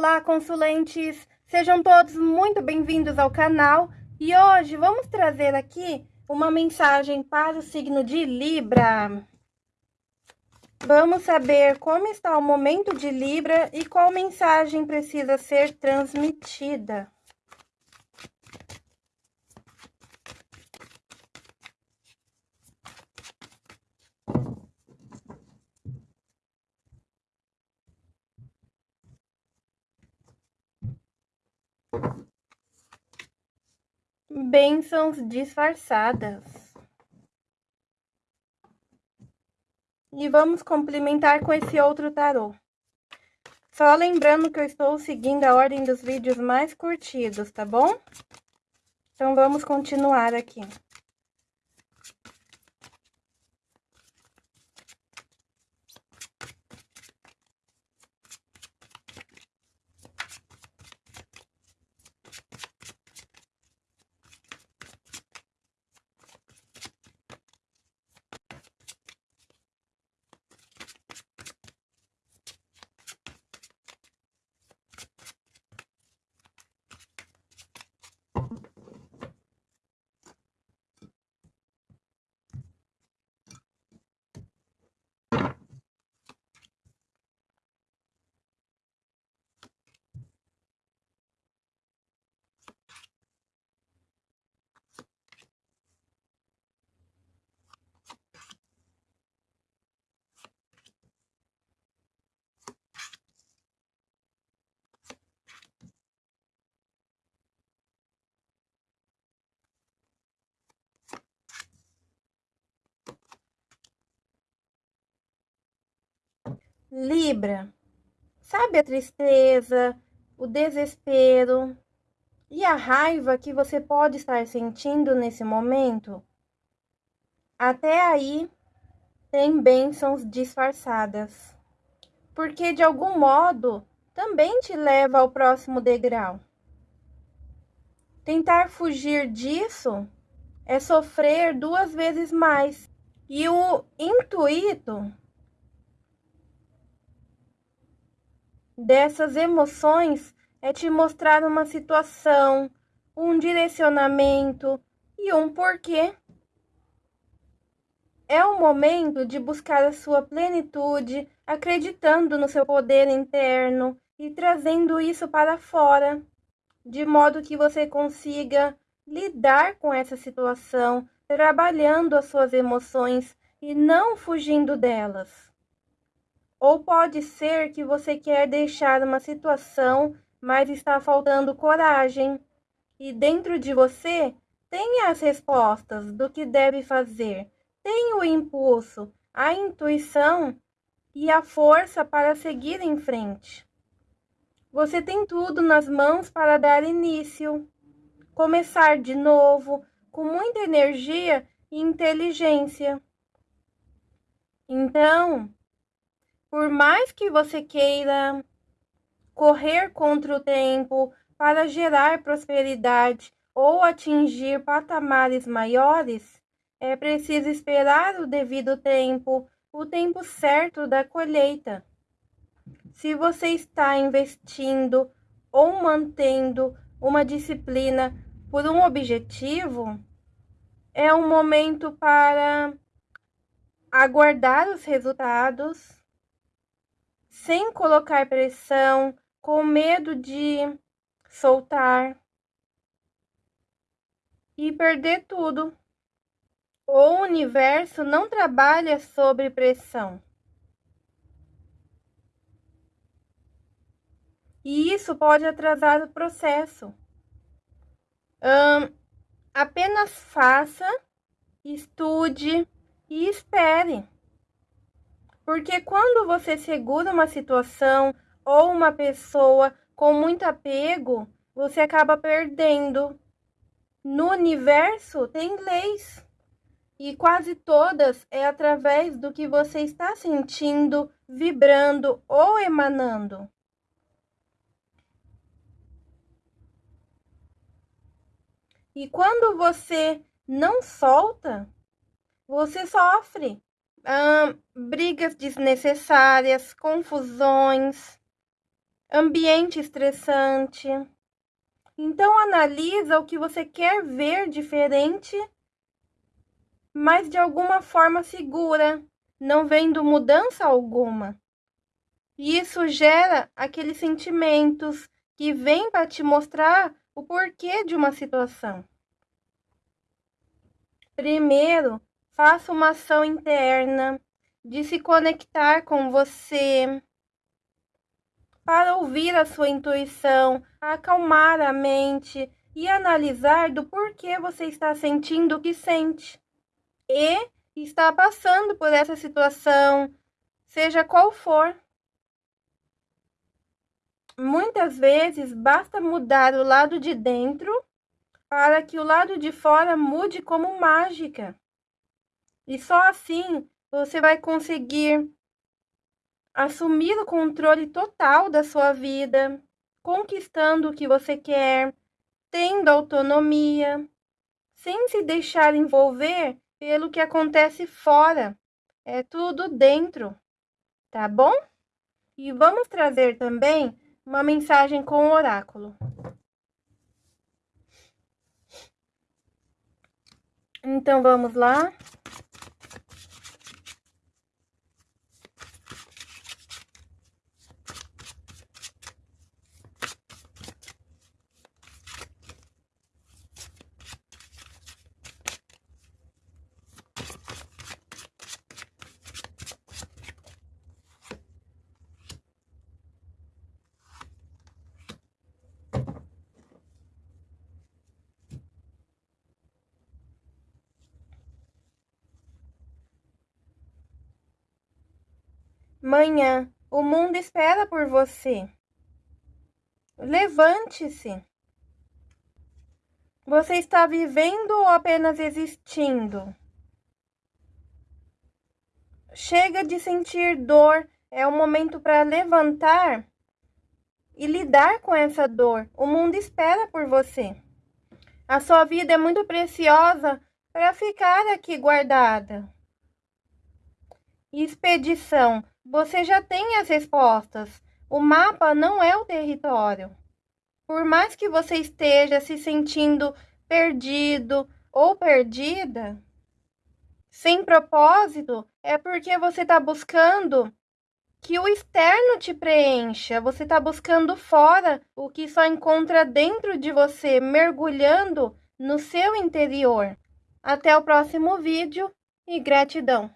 Olá, consulentes! Sejam todos muito bem-vindos ao canal e hoje vamos trazer aqui uma mensagem para o signo de Libra. Vamos saber como está o momento de Libra e qual mensagem precisa ser transmitida. Bênçãos disfarçadas. E vamos complementar com esse outro tarô. Só lembrando que eu estou seguindo a ordem dos vídeos mais curtidos, tá bom? Então, vamos continuar aqui. Libra, sabe a tristeza, o desespero e a raiva que você pode estar sentindo nesse momento? Até aí tem bênçãos disfarçadas, porque de algum modo também te leva ao próximo degrau. Tentar fugir disso é sofrer duas vezes mais. E o intuito dessas emoções é te mostrar uma situação, um direcionamento e um porquê. É o momento de buscar a sua plenitude, acreditando no seu poder interno e trazendo isso para fora, de modo que você consiga lidar com essa situação, trabalhando as suas emoções e não fugindo delas. Ou pode ser que você quer deixar uma situação, mas está faltando coragem. E dentro de você tem as respostas do que deve fazer. Tem o impulso, a intuição e a força para seguir em frente. Você tem tudo nas mãos para dar início, começar de novo, com muita energia e inteligência. Então, por mais que você queira correr contra o tempo para gerar prosperidade ou atingir patamares maiores, é preciso esperar o devido tempo, o tempo certo da colheita. Se você está investindo ou mantendo uma disciplina por um objetivo, é um momento para aguardar os resultados sem colocar pressão, com medo de soltar e perder tudo. O universo não trabalha sob pressão. E isso pode atrasar o processo. Hum, apenas faça, estude e espere. Porque quando você segura uma situação ou uma pessoa com muito apego, você acaba perdendo. No universo tem leis. E quase todas é através do que você está sentindo, vibrando ou emanando. E quando você não solta, você sofre brigas desnecessárias, confusões. ambiente estressante. Então analisa o que você quer ver diferente, mas de alguma forma segura, não vendo mudança alguma. E isso gera aqueles sentimentos que vêm para te mostrar o porquê de uma situação. Primeiro, faça uma ação interna de se conectar com você, para ouvir a sua intuição, acalmar a mente e analisar do porquê você está sentindo o que sente e está passando por essa situação, seja qual for. Muitas vezes basta mudar o lado de dentro para que o lado de fora mude como mágica. E só assim você vai conseguir assumir o controle total da sua vida, conquistando o que você quer, tendo autonomia, sem se deixar envolver pelo que acontece fora. É tudo dentro, tá bom? E vamos trazer também uma mensagem com o oráculo. Então vamos lá. Manhã, o mundo espera por você. Levante-se. Você está vivendo ou apenas existindo? Chega de sentir dor, é o momento para levantar e lidar com essa dor. O mundo espera por você. A sua vida é muito preciosa para ficar aqui guardada. Expedição. Você já tem as respostas. O mapa não é o território. Por mais que você esteja se sentindo perdido ou perdida, sem propósito, é porque você está buscando que o externo te preencha. Você está buscando fora o que só encontra dentro de você, mergulhando no seu interior. Até o próximo vídeo e gratidão!